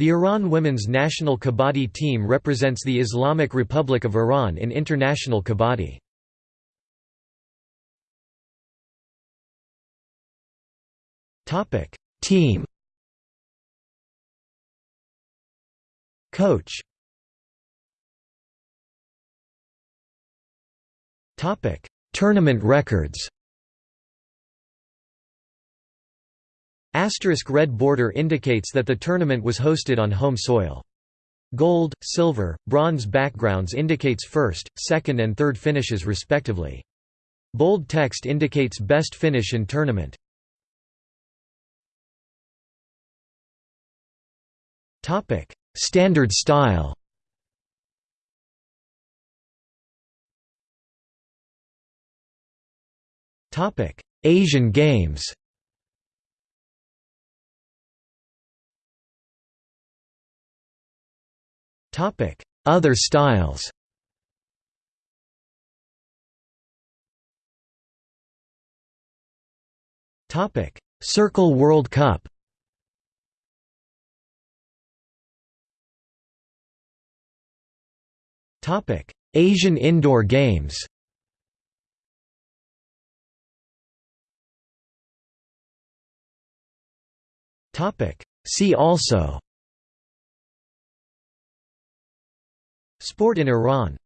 The Iran women's national kabaddi team represents the Islamic Republic of Iran in international kabaddi. Team Coach Tournament records Asterisk red border indicates that the tournament was hosted on home soil. Gold, silver, bronze backgrounds indicates first, second and third finishes respectively. Bold text indicates best finish in tournament. Standard style Asian Games Other styles. Circle World Cup. Asian Indoor Games. See also Sport in Iran